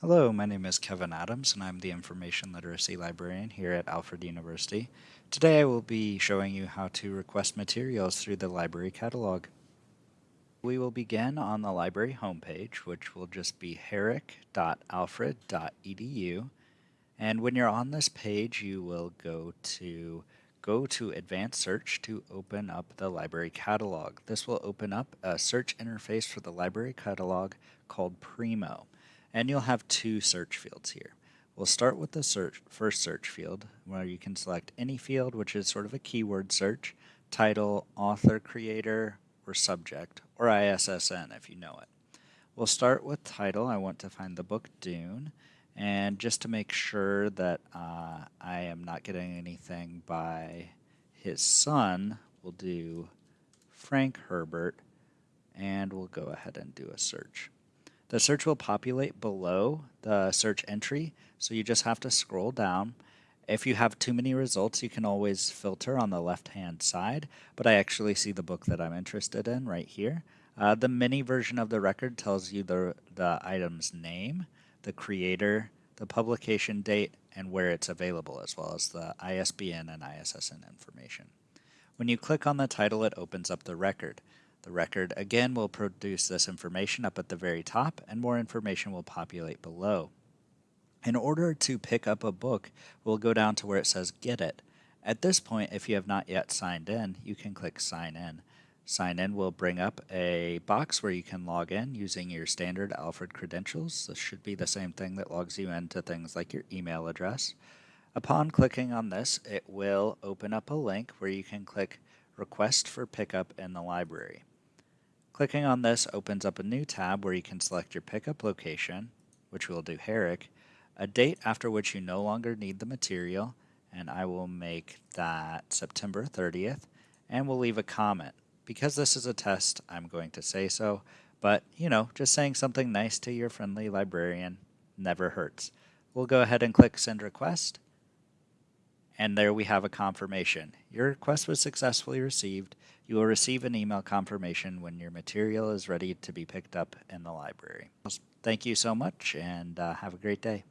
Hello, my name is Kevin Adams and I'm the Information Literacy Librarian here at Alfred University. Today I will be showing you how to request materials through the library catalog. We will begin on the library homepage, which will just be herrick.alfred.edu. And when you're on this page, you will go to go to advanced search to open up the library catalog. This will open up a search interface for the library catalog called Primo and you'll have two search fields here. We'll start with the search, first search field where you can select any field which is sort of a keyword search, title, author, creator, or subject, or ISSN if you know it. We'll start with title. I want to find the book Dune and just to make sure that uh, I am not getting anything by his son, we'll do Frank Herbert and we'll go ahead and do a search. The search will populate below the search entry, so you just have to scroll down. If you have too many results, you can always filter on the left-hand side, but I actually see the book that I'm interested in right here. Uh, the mini version of the record tells you the, the item's name, the creator, the publication date, and where it's available, as well as the ISBN and ISSN information. When you click on the title, it opens up the record. The record again will produce this information up at the very top and more information will populate below. In order to pick up a book, we'll go down to where it says get it. At this point, if you have not yet signed in, you can click sign in. Sign in will bring up a box where you can log in using your standard Alfred credentials. This should be the same thing that logs you into things like your email address. Upon clicking on this, it will open up a link where you can click request for pickup in the library. Clicking on this opens up a new tab where you can select your pickup location, which we'll do Herrick, a date after which you no longer need the material, and I will make that September 30th, and we'll leave a comment. Because this is a test, I'm going to say so, but you know, just saying something nice to your friendly librarian never hurts. We'll go ahead and click send request, and there we have a confirmation. Your request was successfully received. You will receive an email confirmation when your material is ready to be picked up in the library. Thank you so much and uh, have a great day.